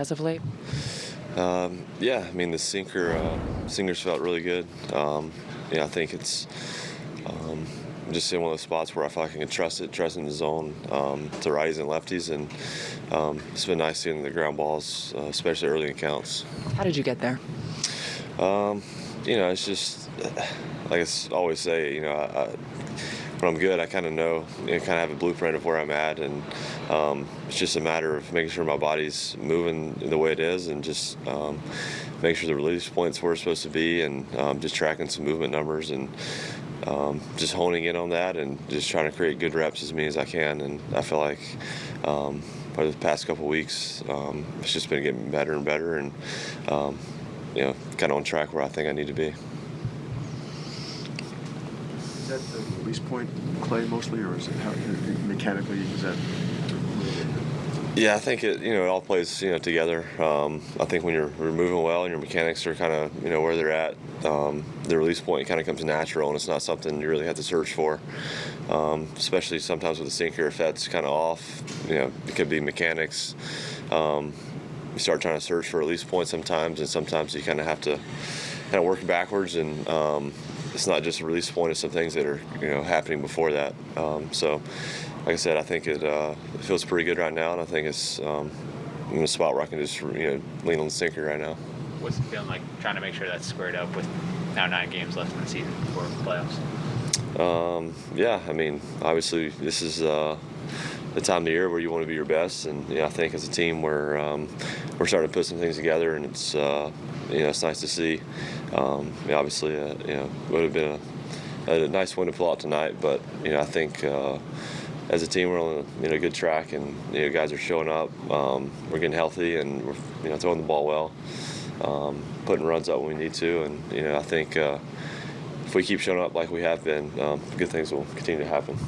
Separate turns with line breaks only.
as of late?
Um, yeah, I mean the sinker uh, sinkers felt really good. Um, yeah, I think it's um, just in one of those spots where I feel like I can trust it, trust in the zone um, to righties and lefties, and um, it's been nice seeing the ground balls, uh, especially early in counts.
How did you get there?
Um, you know, it's just like I always say, you know, I, I, when I'm good, I kind of know, you know, kind of have a blueprint of where I'm at, and um, it's just a matter of making sure my body's moving the way it is, and just um, make sure the release points where it's supposed to be, and um, just tracking some movement numbers, and um, just honing in on that, and just trying to create good reps as many as I can. And I feel like um, the past couple weeks, um, it's just been getting better and better, and you know, kind of on track where I think I need to be.
That the release point, Clay, mostly, or is it how, mechanically? Is that?
Yeah, I think it. You know, it all plays you know together. Um, I think when you're, you're moving well and your mechanics are kind of you know where they're at, um, the release point kind of comes natural, and it's not something you really have to search for. Um, especially sometimes with the sinker, if that's kind of off, you know, it could be mechanics. Um, you start trying to search for release point sometimes, and sometimes you kind of have to kind of work backwards and um, it's not just a release point; it's some things that are you know happening before that. Um, so, like I said, I think it, uh, it, feels pretty good right now, and I think it's um, in a spot where I can just you know lean on the sinker right now.
What's it feeling like trying to make sure that's squared up with now nine games left in the season before the playoffs?
Um, yeah, I mean, obviously this is. Uh, the time of year where you want to be your best, and you know, I think as a team we're um, we're starting to put some things together, and it's uh, you know it's nice to see. Um, obviously, uh, you know, would have been a, a, nice win to pull out tonight, but you know, I think uh, as a team we're on a you know good track, and you know, guys are showing up. Um, we're getting healthy, and we're you know throwing the ball well, um, putting runs up when we need to, and you know, I think uh, if we keep showing up like we have been, um, good things will continue to happen.